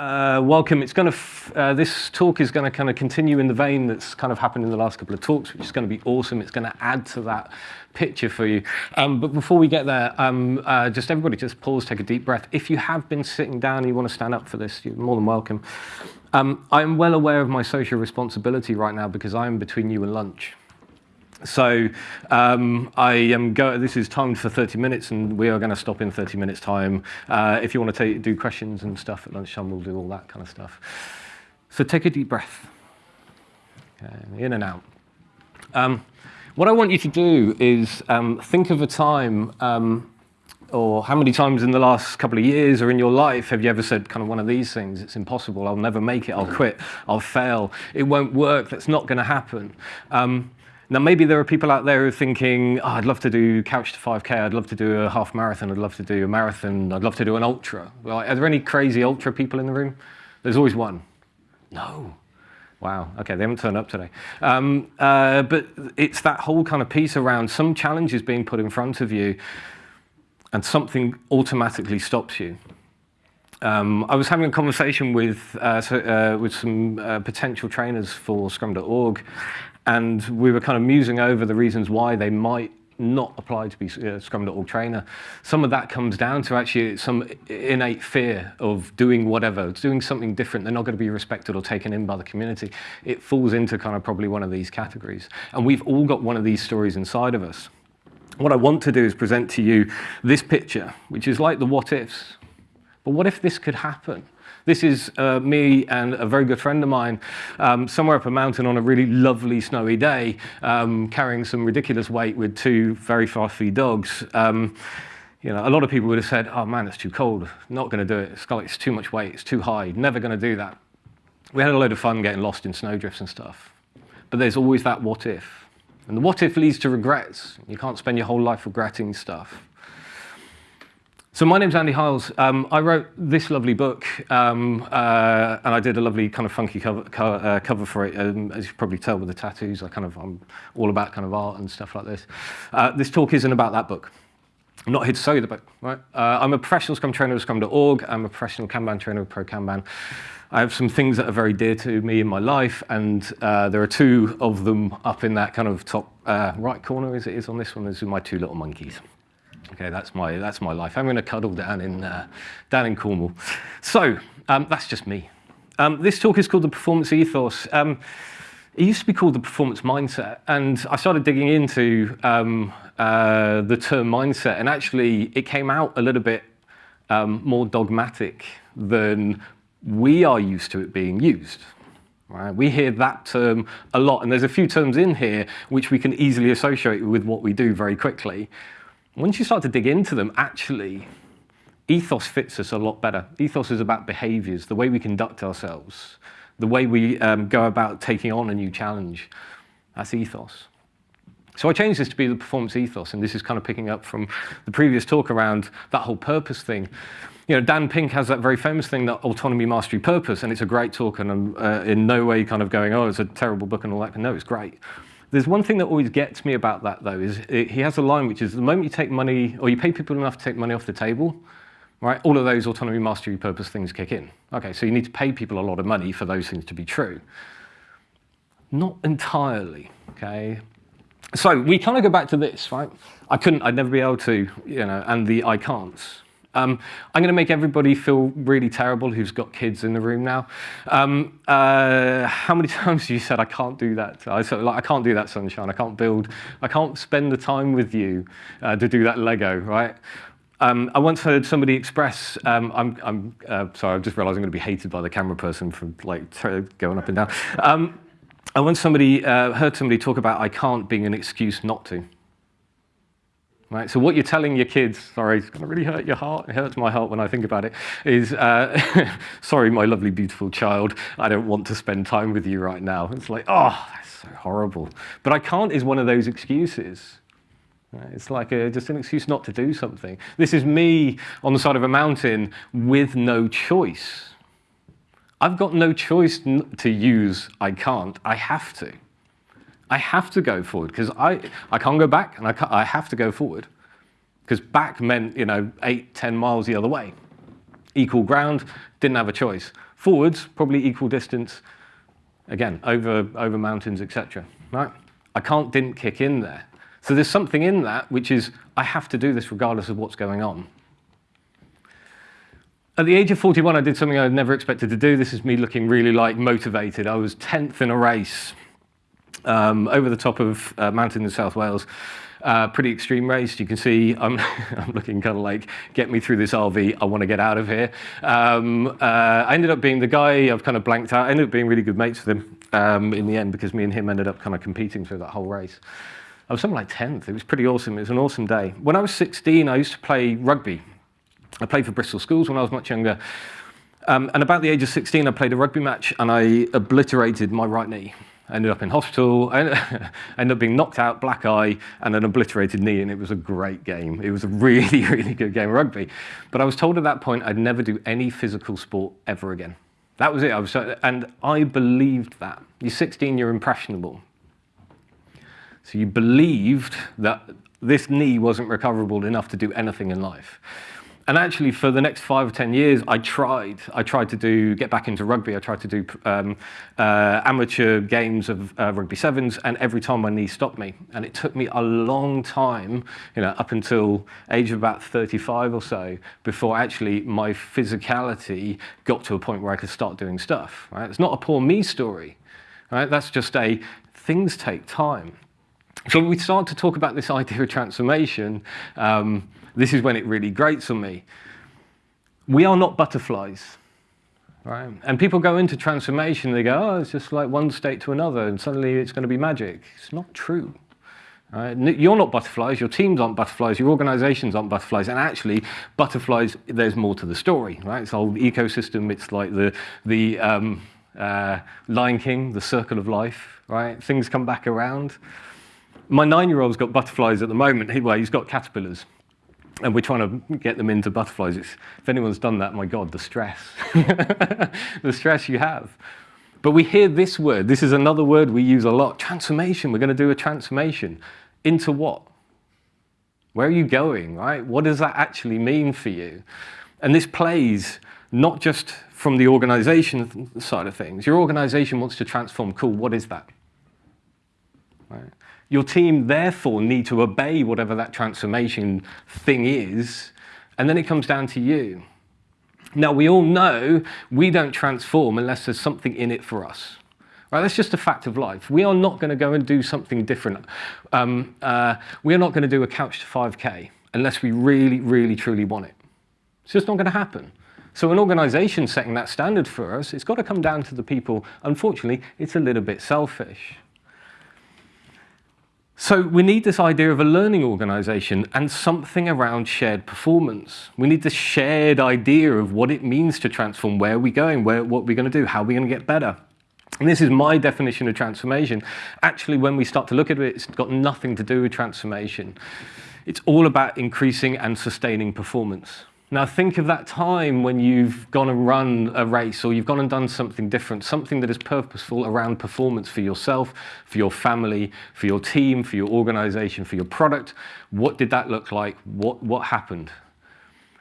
Uh, welcome. It's going to. Uh, this talk is going to kind of continue in the vein that's kind of happened in the last couple of talks, which is going to be awesome. It's going to add to that picture for you. Um, but before we get there, um, uh, just everybody, just pause, take a deep breath. If you have been sitting down and you want to stand up for this, you're more than welcome. Um, I'm well aware of my social responsibility right now because I'm between you and lunch. So um, I am go this is timed for 30 minutes, and we are going to stop in 30 minutes time. Uh, if you want to do questions and stuff at lunchtime, we'll do all that kind of stuff. So take a deep breath, okay, in and out. Um, what I want you to do is um, think of a time, um, or how many times in the last couple of years or in your life have you ever said kind of one of these things, it's impossible, I'll never make it, I'll quit, I'll fail, it won't work, that's not going to happen. Um, now, maybe there are people out there who are thinking, oh, I'd love to do couch to 5K, I'd love to do a half marathon, I'd love to do a marathon, I'd love to do an ultra. Are there any crazy ultra people in the room? There's always one. No. Wow, okay, they haven't turned up today. Um, uh, but it's that whole kind of piece around some challenges being put in front of you and something automatically stops you. Um, I was having a conversation with, uh, so, uh, with some uh, potential trainers for Scrum.org, and we were kind of musing over the reasons why they might not apply to be a uh, Scrum.org trainer. Some of that comes down to actually some innate fear of doing whatever, doing something different. They're not going to be respected or taken in by the community. It falls into kind of probably one of these categories. And we've all got one of these stories inside of us. What I want to do is present to you this picture, which is like the what ifs. But what if this could happen? This is uh, me and a very good friend of mine um, somewhere up a mountain on a really lovely snowy day, um, carrying some ridiculous weight with two very fluffy dogs. Um, you know, a lot of people would have said, oh man, it's too cold, not going to do it. It's, it's too much weight, it's too high, never going to do that. We had a load of fun getting lost in snowdrifts and stuff. But there's always that what if. And the what if leads to regrets. You can't spend your whole life regretting stuff. So my name's Andy Hiles. Um, I wrote this lovely book, um, uh, and I did a lovely kind of funky cover, cover, uh, cover for it. Um, as you probably tell with the tattoos, I kind of I'm all about kind of art and stuff like this. Uh, this talk isn't about that book. I'm not here to sell you the book, right? Uh, I'm a professional Scrum trainer with Scrum.org. I'm a professional Kanban trainer with Pro Kanban. I have some things that are very dear to me in my life, and uh, there are two of them up in that kind of top uh, right corner, as it is on this one. These are my two little monkeys. Okay, that's my, that's my life. I'm going to cuddle down in, uh, down in Cornwall. So um, that's just me. Um, this talk is called The Performance Ethos. Um, it used to be called the performance mindset, and I started digging into um, uh, the term mindset, and actually it came out a little bit um, more dogmatic than we are used to it being used. Right? We hear that term a lot, and there's a few terms in here which we can easily associate with what we do very quickly. Once you start to dig into them, actually, ethos fits us a lot better. Ethos is about behaviors, the way we conduct ourselves, the way we um, go about taking on a new challenge. That's ethos. So I changed this to be the performance ethos, and this is kind of picking up from the previous talk around that whole purpose thing. You know, Dan Pink has that very famous thing, that autonomy, mastery, purpose, and it's a great talk, and I'm uh, in no way kind of going, oh, it's a terrible book and all that. No, it's great. There's one thing that always gets me about that, though, is it, he has a line which is the moment you take money, or you pay people enough to take money off the table, right, all of those autonomy, mastery, purpose things kick in. Okay, so you need to pay people a lot of money for those things to be true. Not entirely, okay? So we kind of go back to this, right? I couldn't, I'd never be able to, you know, and the I can'ts. Um, I'm going to make everybody feel really terrible who's got kids in the room now. Um, uh, how many times have you said, I can't do that? I, said, like, I can't do that, sunshine. I can't build, I can't spend the time with you uh, to do that Lego, right? Um, I once heard somebody express, um, I'm, I'm uh, sorry, I've just realized I'm going to be hated by the camera person for like going up and down. Um, I once somebody, uh, heard somebody talk about I can't being an excuse not to. Right? So what you're telling your kids, sorry, it's going to really hurt your heart, it hurts my heart when I think about it, is, uh, sorry, my lovely, beautiful child, I don't want to spend time with you right now. It's like, oh, that's so horrible. But I can't is one of those excuses. It's like a, just an excuse not to do something. This is me on the side of a mountain with no choice. I've got no choice to use I can't. I have to. I have to go forward because I, I can't go back and I, I have to go forward. Because back meant, you know, eight, ten miles the other way. Equal ground, didn't have a choice. Forwards, probably equal distance, again, over, over mountains, etc. Right? I can't didn't kick in there. So there's something in that which is, I have to do this regardless of what's going on. At the age of 41, I did something I'd never expected to do. This is me looking really like motivated. I was 10th in a race um, over the top of uh, mountain in South Wales. Uh, pretty extreme race. You can see I'm, I'm looking kind of like, get me through this RV. I want to get out of here. Um, uh, I ended up being the guy I've kind of blanked out. I ended up being really good mates with him um, in the end because me and him ended up kind of competing through that whole race. I was something like 10th. It was pretty awesome. It was an awesome day. When I was 16, I used to play rugby. I played for Bristol Schools when I was much younger. Um, and about the age of 16, I played a rugby match and I obliterated my right knee. Ended up in hospital, I ended up being knocked out, black eye, and an obliterated knee, and it was a great game. It was a really, really good game of rugby. But I was told at that point I'd never do any physical sport ever again. That was it. I was, uh, and I believed that. You're 16, you're impressionable. So you believed that this knee wasn't recoverable enough to do anything in life. And actually, for the next five or 10 years, I tried. I tried to do, get back into rugby. I tried to do um, uh, amateur games of uh, rugby sevens, and every time my knee stopped me. And it took me a long time, you know, up until age of about 35 or so, before actually my physicality got to a point where I could start doing stuff. Right? It's not a poor me story. Right? That's just a things take time. So we start to talk about this idea of transformation. Um, this is when it really grates on me. We are not butterflies. Right? And people go into transformation, they go, oh, it's just like one state to another, and suddenly it's going to be magic. It's not true. Right? You're not butterflies, your teams aren't butterflies, your organizations aren't butterflies, and actually, butterflies, there's more to the story. Right? It's a whole ecosystem, it's like the, the um, uh, Lion King, the circle of life, right? Things come back around. My nine-year-old's got butterflies at the moment, well, he's got caterpillars and we're trying to get them into butterflies. It's, if anyone's done that, my God, the stress. the stress you have. But we hear this word. This is another word we use a lot. Transformation. We're going to do a transformation. Into what? Where are you going, right? What does that actually mean for you? And this plays not just from the organization side of things. Your organization wants to transform. Cool. What is that? Right. Your team therefore need to obey whatever that transformation thing is, and then it comes down to you. Now, we all know we don't transform unless there's something in it for us. Right, that's just a fact of life. We are not going to go and do something different. Um, uh, we are not going to do a couch to 5K unless we really, really, truly want it. It's just not going to happen. So an organization setting that standard for us, it's got to come down to the people. Unfortunately, it's a little bit selfish. So we need this idea of a learning organization and something around shared performance. We need this shared idea of what it means to transform, where are we going, where, what are we going to do, how are we going to get better. And this is my definition of transformation. Actually, when we start to look at it, it's got nothing to do with transformation. It's all about increasing and sustaining performance. Now think of that time when you've gone and run a race or you've gone and done something different, something that is purposeful around performance for yourself, for your family, for your team, for your organization, for your product. What did that look like? What, what happened?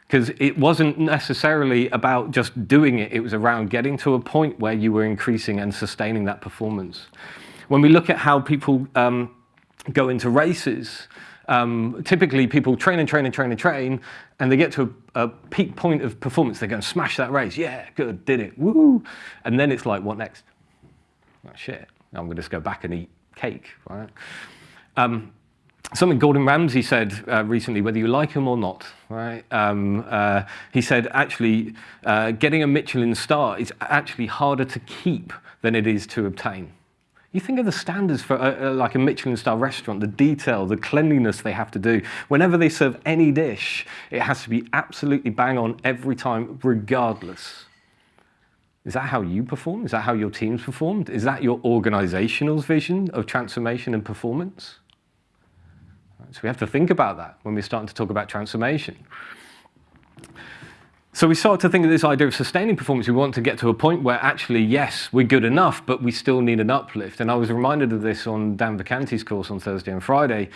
Because it wasn't necessarily about just doing it, it was around getting to a point where you were increasing and sustaining that performance. When we look at how people um, go into races, um, typically people train and train and train and train, and they get to a, a, peak point of performance. They go and smash that race. Yeah, good, did it, woo! And then it's like, what next? Oh, shit, I'm going to just go back and eat cake, right? Um, something Gordon Ramsay said uh, recently, whether you like him or not, right? Um, uh, he said, actually, uh, getting a Michelin star is actually harder to keep than it is to obtain. You think of the standards for a, a, like a Michelin star restaurant, the detail, the cleanliness they have to do. Whenever they serve any dish, it has to be absolutely bang on every time, regardless. Is that how you perform? Is that how your teams performed? Is that your organizational vision of transformation and performance? So we have to think about that when we're starting to talk about transformation. So we start to think of this idea of sustaining performance. We want to get to a point where actually, yes, we're good enough, but we still need an uplift. And I was reminded of this on Dan Vacanti's course on Thursday and Friday.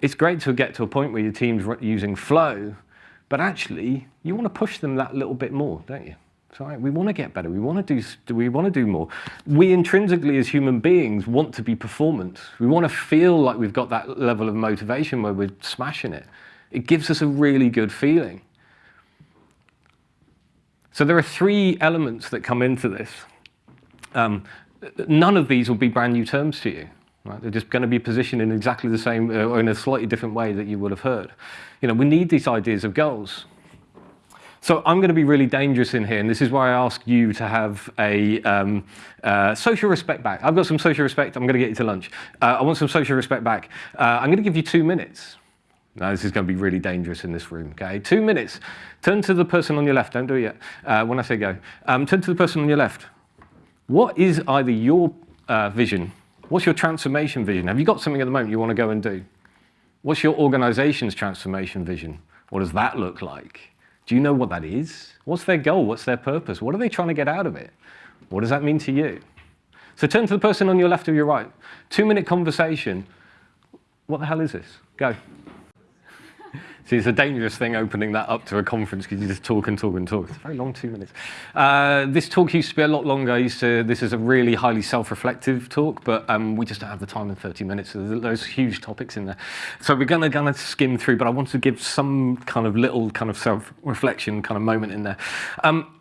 It's great to get to a point where your team's using flow, but actually, you want to push them that little bit more, don't you? Right. We want to get better. We want to do. We want to do more. We intrinsically, as human beings, want to be performance. We want to feel like we've got that level of motivation where we're smashing it. It gives us a really good feeling. So there are three elements that come into this. Um, none of these will be brand new terms to you. Right? They're just going to be positioned in exactly the same, uh, or in a slightly different way that you would have heard. You know, we need these ideas of goals. So I'm going to be really dangerous in here, and this is why I ask you to have a um, uh, social respect back. I've got some social respect. I'm going to get you to lunch. Uh, I want some social respect back. Uh, I'm going to give you two minutes. Now, this is going to be really dangerous in this room, okay? Two minutes. Turn to the person on your left. Don't do it yet. Uh, when I say go. Um, turn to the person on your left. What is either your uh, vision? What's your transformation vision? Have you got something at the moment you want to go and do? What's your organization's transformation vision? What does that look like? Do you know what that is? What's their goal? What's their purpose? What are they trying to get out of it? What does that mean to you? So turn to the person on your left or your right. Two minute conversation. What the hell is this? Go. See, it's a dangerous thing opening that up to a conference because you just talk and talk and talk. It's a very long two minutes. Uh, this talk used to be a lot longer. I used to, this is a really highly self-reflective talk, but um, we just don't have the time in 30 minutes. So there's, there's huge topics in there. So we're going to kind of skim through, but I want to give some kind of little kind of self-reflection kind of moment in there. Um,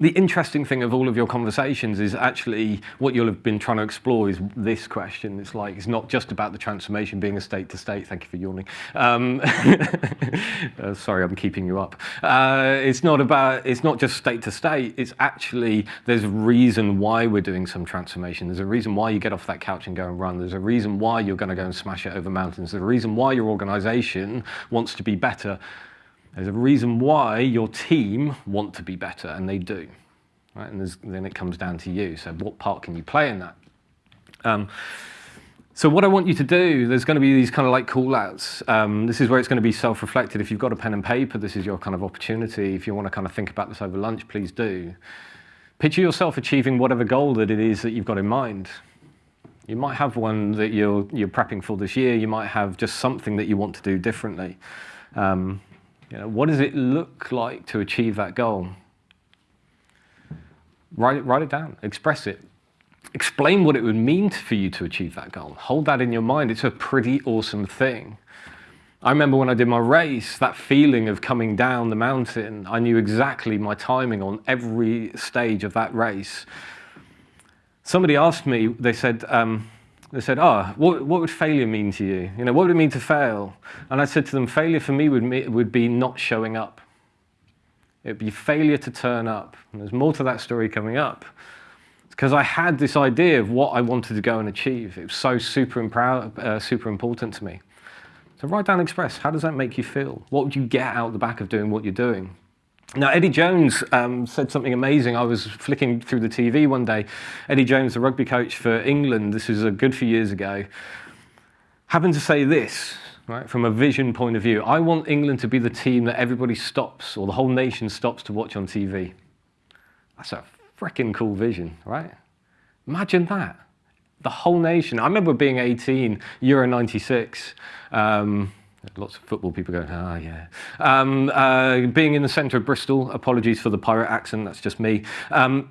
the interesting thing of all of your conversations is actually what you'll have been trying to explore is this question. It's like, it's not just about the transformation being a state to state. Thank you for yawning. Um, uh, sorry, I'm keeping you up. Uh, it's not about, it's not just state to state. It's actually, there's a reason why we're doing some transformation. There's a reason why you get off that couch and go and run. There's a reason why you're going to go and smash it over mountains. There's a reason why your organization wants to be better there's a reason why your team want to be better, and they do. Right? And then it comes down to you. So what part can you play in that? Um, so what I want you to do, there's going to be these kind of like call-outs. Um, this is where it's going to be self-reflected. If you've got a pen and paper, this is your kind of opportunity. If you want to kind of think about this over lunch, please do. Picture yourself achieving whatever goal that it is that you've got in mind. You might have one that you're, you're prepping for this year. You might have just something that you want to do differently. Um, you know, what does it look like to achieve that goal? Write it, write it down, express it. Explain what it would mean for you to achieve that goal. Hold that in your mind. It's a pretty awesome thing. I remember when I did my race, that feeling of coming down the mountain, I knew exactly my timing on every stage of that race. Somebody asked me, they said, um, they said, oh, what, what would failure mean to you? You know, what would it mean to fail? And I said to them, failure for me would, would be not showing up. It would be failure to turn up. And there's more to that story coming up. Because I had this idea of what I wanted to go and achieve. It was so super, uh, super important to me. So write down Express. How does that make you feel? What would you get out the back of doing what you're doing? Now, Eddie Jones um, said something amazing. I was flicking through the TV one day. Eddie Jones, the rugby coach for England, this was a good few years ago, happened to say this, right, from a vision point of view. I want England to be the team that everybody stops, or the whole nation stops to watch on TV. That's a freaking cool vision, right? Imagine that. The whole nation. I remember being 18, Euro 96. Um, Lots of football people going, ah, yeah. Um, uh, being in the centre of Bristol, apologies for the pirate accent, that's just me. Um,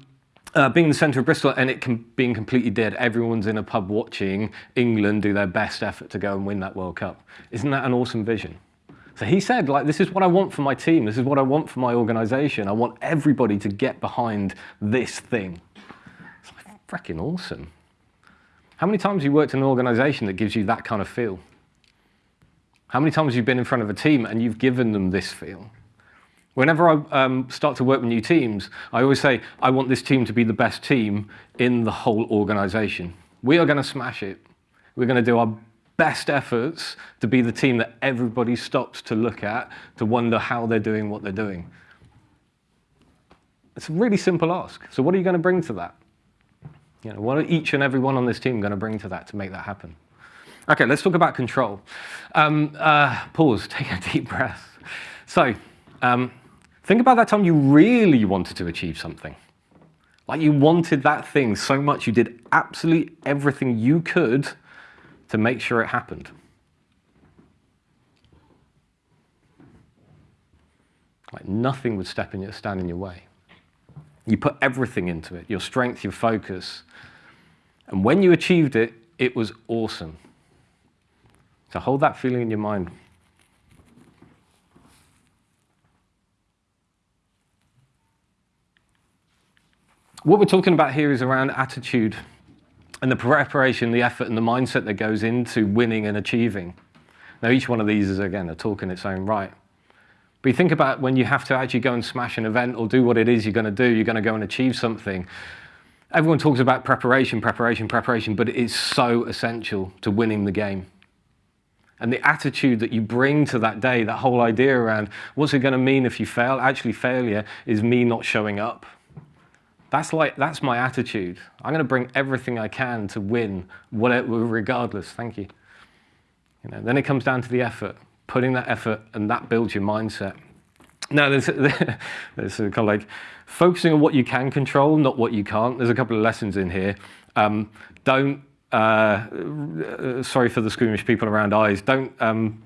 uh, being in the centre of Bristol and it com being completely dead, everyone's in a pub watching England do their best effort to go and win that World Cup. Isn't that an awesome vision? So he said, like, this is what I want for my team. This is what I want for my organization. I want everybody to get behind this thing. It's like, freaking awesome. How many times have you worked in an organization that gives you that kind of feel? How many times have you been in front of a team and you've given them this feel? Whenever I um, start to work with new teams, I always say, I want this team to be the best team in the whole organization. We are going to smash it. We're going to do our best efforts to be the team that everybody stops to look at, to wonder how they're doing what they're doing. It's a really simple ask. So what are you going to bring to that? You know, what are each and every one on this team going to bring to that to make that happen? Okay, let's talk about control. Um, uh, pause, take a deep breath. So, um, think about that time you really wanted to achieve something. Like you wanted that thing so much you did absolutely everything you could to make sure it happened. Like nothing would step in your, stand in your way. You put everything into it, your strength, your focus. And when you achieved it, it was awesome. So hold that feeling in your mind. What we're talking about here is around attitude and the preparation, the effort, and the mindset that goes into winning and achieving. Now, each one of these is, again, a talk in its own right. But you think about when you have to actually go and smash an event or do what it is you're going to do, you're going to go and achieve something. Everyone talks about preparation, preparation, preparation, but it is so essential to winning the game. And the attitude that you bring to that day, that whole idea around what's it going to mean if you fail? Actually, failure is me not showing up. That's like that's my attitude. I'm going to bring everything I can to win, whatever, regardless. Thank you. You know, then it comes down to the effort, putting that effort, and that builds your mindset. Now, there's, there's kind of like focusing on what you can control, not what you can't. There's a couple of lessons in here. Um, don't, uh, uh sorry for the squeamish people around eyes, don't um,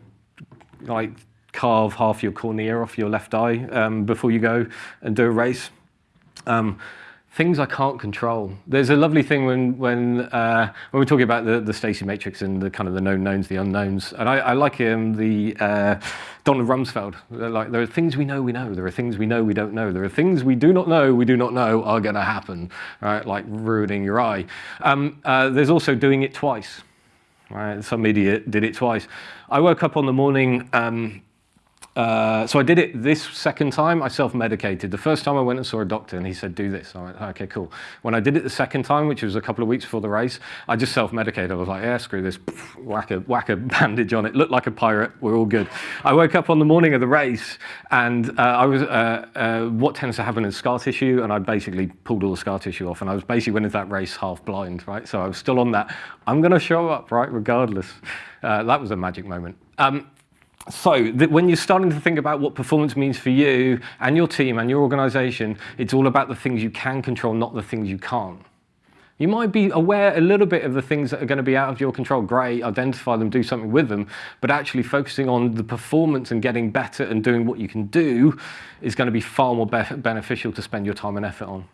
like carve half your cornea off your left eye um, before you go and do a race. Um, things I can't control. There's a lovely thing when when uh, when we're talking about the the Stacey matrix and the kind of the known knowns, the unknowns, and I, I like um, the uh, Donald Rumsfeld. Like there are things we know we know. There are things we know we don't know. There are things we do not know we do not know are going to happen. Right, like ruining your eye. Um, uh, there's also doing it twice. Right, some idiot did it twice. I woke up on the morning. Um, uh, so I did it this second time, I self-medicated. The first time I went and saw a doctor and he said, do this. I went, okay, cool. When I did it the second time, which was a couple of weeks before the race, I just self-medicated. I was like, yeah, screw this, whack a, whack a bandage on it. Looked like a pirate, we're all good. I woke up on the morning of the race and uh, I was, uh, uh what tends to happen is scar tissue and I basically pulled all the scar tissue off and I was basically went into that race half blind, right? So I was still on that. I'm gonna show up, right, regardless. Uh, that was a magic moment. Um, so when you're starting to think about what performance means for you and your team and your organization, it's all about the things you can control, not the things you can't. You might be aware a little bit of the things that are going to be out of your control. Great, identify them, do something with them. But actually focusing on the performance and getting better and doing what you can do is going to be far more be beneficial to spend your time and effort on.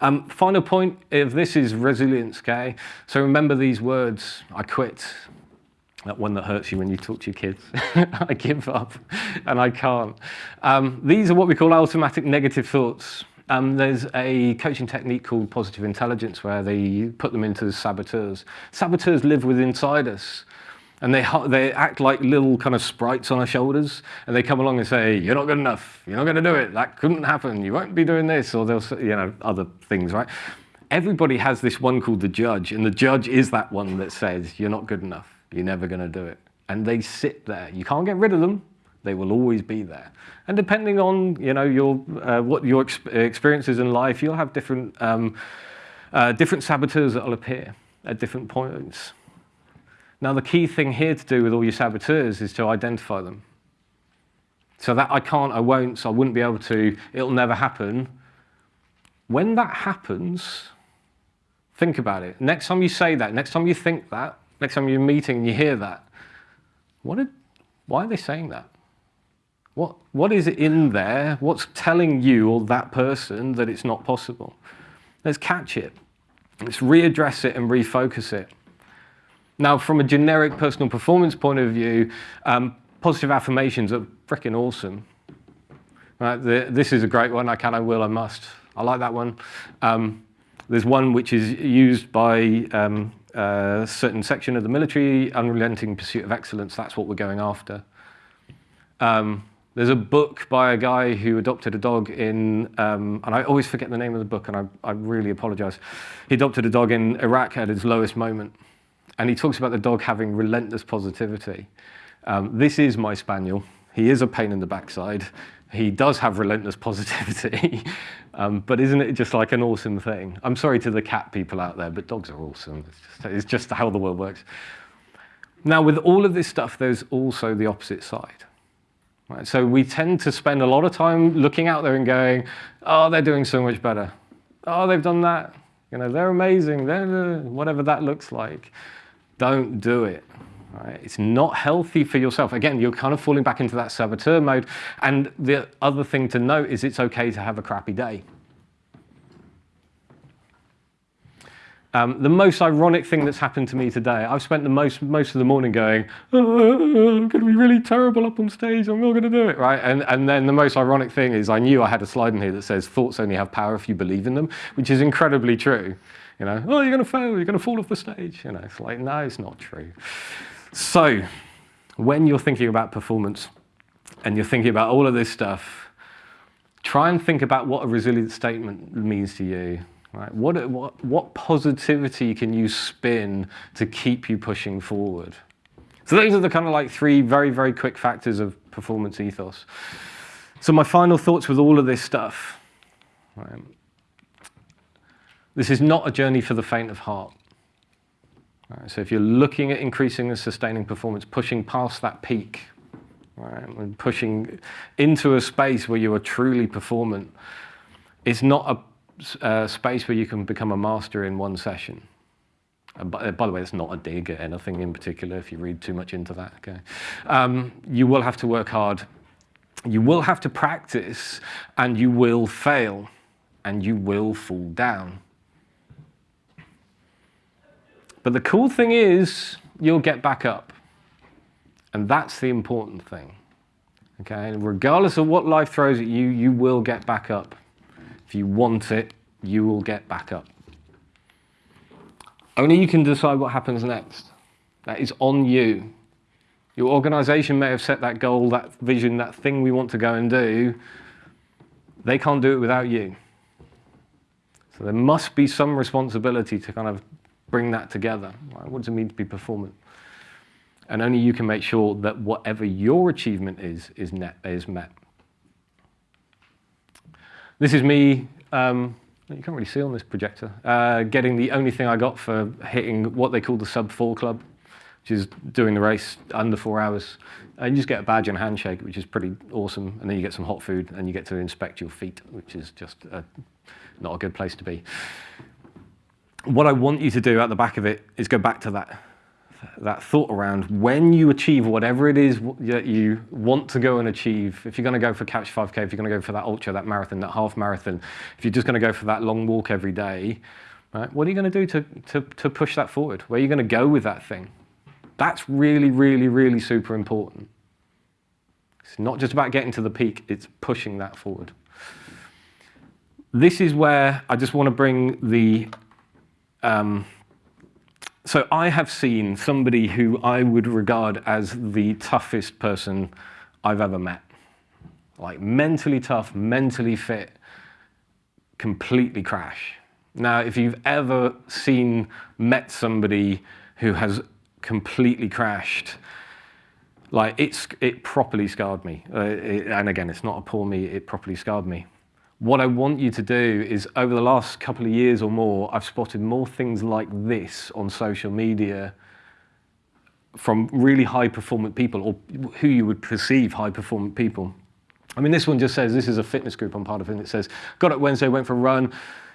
Um, final point of this is resilience, okay? So remember these words, I quit, that one that hurts you when you talk to your kids. I give up and I can't. Um, these are what we call automatic negative thoughts. Um, there's a coaching technique called positive intelligence where they put them into saboteurs. Saboteurs live within inside us and they, they act like little kind of sprites on our shoulders and they come along and say, you're not good enough, you're not going to do it, that couldn't happen, you won't be doing this, or they'll say, you know, other things, right? Everybody has this one called the judge, and the judge is that one that says, you're not good enough. You're never going to do it. And they sit there. You can't get rid of them. They will always be there. And depending on you know your uh, what your ex experiences in life, you'll have different um, uh, different saboteurs that will appear at different points. Now, the key thing here to do with all your saboteurs is to identify them. So that I can't, I won't, so I wouldn't be able to, it'll never happen. When that happens, think about it. Next time you say that, next time you think that, Next time you're meeting and you hear that, what did, why are they saying that? What, what is in there? What's telling you or that person that it's not possible? Let's catch it. Let's readdress it and refocus it. Now, from a generic personal performance point of view, um, positive affirmations are freaking awesome. Right, the, this is a great one. I can, I will, I must. I like that one. Um, there's one which is used by um, a certain section of the military, unrelenting pursuit of excellence, that's what we're going after. Um, there's a book by a guy who adopted a dog in, um, and I always forget the name of the book, and I, I really apologize. He adopted a dog in Iraq at his lowest moment, and he talks about the dog having relentless positivity. Um, this is my spaniel. He is a pain in the backside. He does have relentless positivity, um, but isn't it just like an awesome thing? I'm sorry to the cat people out there, but dogs are awesome. It's just, it's just how the world works. Now, with all of this stuff, there's also the opposite side. Right? So we tend to spend a lot of time looking out there and going, oh, they're doing so much better. Oh, they've done that. You know, they're amazing. They're, whatever that looks like. Don't do it. Right? It's not healthy for yourself. Again, you're kind of falling back into that saboteur mode. And the other thing to note is it's okay to have a crappy day. Um, the most ironic thing that's happened to me today, I've spent the most most of the morning going, oh, I'm going to be really terrible up on stage. I'm not going to do it, right? And and then the most ironic thing is, I knew I had a slide in here that says thoughts only have power if you believe in them, which is incredibly true. You know, oh, you're going to fail. You're going to fall off the stage. You know, it's like no, it's not true. So, when you're thinking about performance, and you're thinking about all of this stuff, try and think about what a resilient statement means to you Right? What, what, what positivity can you spin to keep you pushing forward? So those are the kind of like three very, very quick factors of performance ethos. So my final thoughts with all of this stuff. Right? This is not a journey for the faint of heart. Right? So if you're looking at increasing and sustaining performance, pushing past that peak, right? and pushing into a space where you are truly performant, it's not a uh, space where you can become a master in one session. Uh, by, by, the way, it's not a dig at anything in particular if you read too much into that. Okay? Um, you will have to work hard. You will have to practice, and you will fail, and you will fall down. But the cool thing is, you'll get back up. And that's the important thing. Okay? And regardless of what life throws at you, you will get back up. If you want it, you will get back up. Only you can decide what happens next. That is on you. Your organization may have set that goal, that vision, that thing we want to go and do. They can't do it without you. So there must be some responsibility to kind of bring that together. What does it mean to be performant? And only you can make sure that whatever your achievement is, is, net, is met. This is me, um, you can't really see on this projector, uh, getting the only thing I got for hitting what they call the sub four club, which is doing the race under four hours. And you just get a badge and handshake, which is pretty awesome. And then you get some hot food and you get to inspect your feet, which is just a, not a good place to be. What I want you to do at the back of it is go back to that that thought around when you achieve whatever it is that you want to go and achieve, if you're going to go for Couch 5K, if you're going to go for that ultra, that marathon, that half marathon, if you're just going to go for that long walk every day, right, what are you going to do to, to, to push that forward? Where are you going to go with that thing? That's really, really, really super important. It's not just about getting to the peak, it's pushing that forward. This is where I just want to bring the um, so I have seen somebody who I would regard as the toughest person I've ever met. Like mentally tough, mentally fit, completely crash. Now, if you've ever seen, met somebody who has completely crashed, like it's, it properly scarred me. Uh, it, and again, it's not a poor me, it properly scarred me what I want you to do is over the last couple of years or more, I've spotted more things like this on social media from really high performant people or who you would perceive high performant people. I mean, this one just says, this is a fitness group I'm part of, and it says, got up Wednesday, went for a run,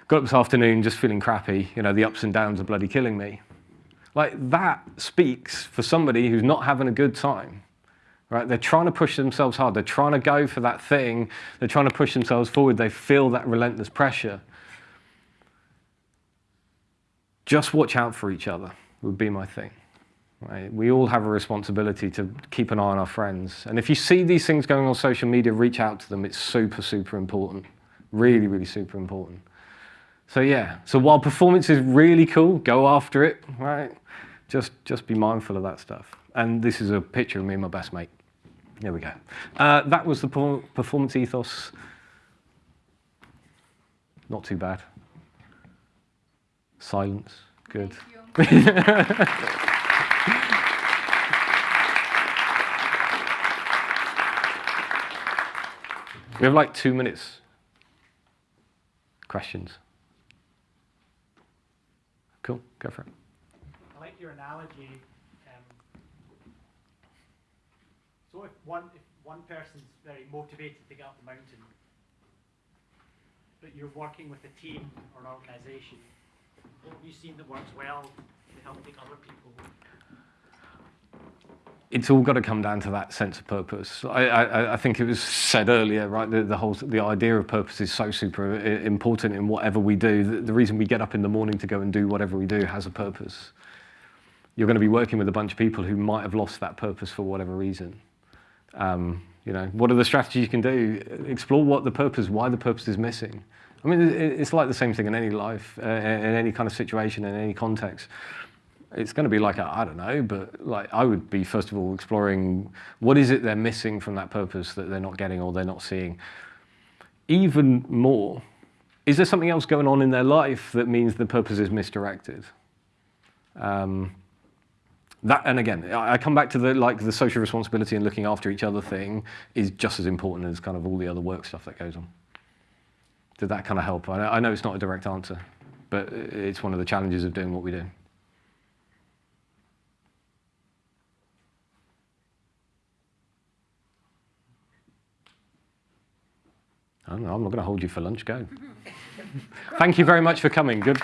got up this afternoon, just feeling crappy. You know, the ups and downs are bloody killing me. Like that speaks for somebody who's not having a good time right? They're trying to push themselves hard. They're trying to go for that thing. They're trying to push themselves forward. They feel that relentless pressure. Just watch out for each other would be my thing. Right? We all have a responsibility to keep an eye on our friends. And if you see these things going on social media, reach out to them. It's super, super important. Really, really super important. So yeah, so while performance is really cool, go after it, right? Just, just be mindful of that stuff. And this is a picture of me and my best mate. There we go. Uh, that was the performance ethos. Not too bad. Silence. Good. we have like two minutes. Questions? Cool, go for it. I like your analogy So if one, if one person's very motivated to get up the mountain, but you're working with a team or an organisation, what have you seen that works well to help take other people it's all got to come down to that sense of purpose. I, I, I think it was said earlier, right? The, the whole the idea of purpose is so super uh, important in whatever we do. The, the reason we get up in the morning to go and do whatever we do has a purpose. You're going to be working with a bunch of people who might have lost that purpose for whatever reason. Um, you know, what are the strategies you can do? Explore what the purpose, why the purpose is missing. I mean, it's like the same thing in any life, uh, in any kind of situation, in any context it's going to be like I don't know, but like I would be first of all exploring what is it they're missing from that purpose that they're not getting or they're not seeing. Even more, is there something else going on in their life that means the purpose is misdirected? Um, that and again, I come back to the like the social responsibility and looking after each other thing is just as important as kind of all the other work stuff that goes on. Did that kind of help? I know, it's not a direct answer, but it's one of the challenges of doing what we do. I I'm not going to hold you for lunch. Go. Thank you very much for coming. Good.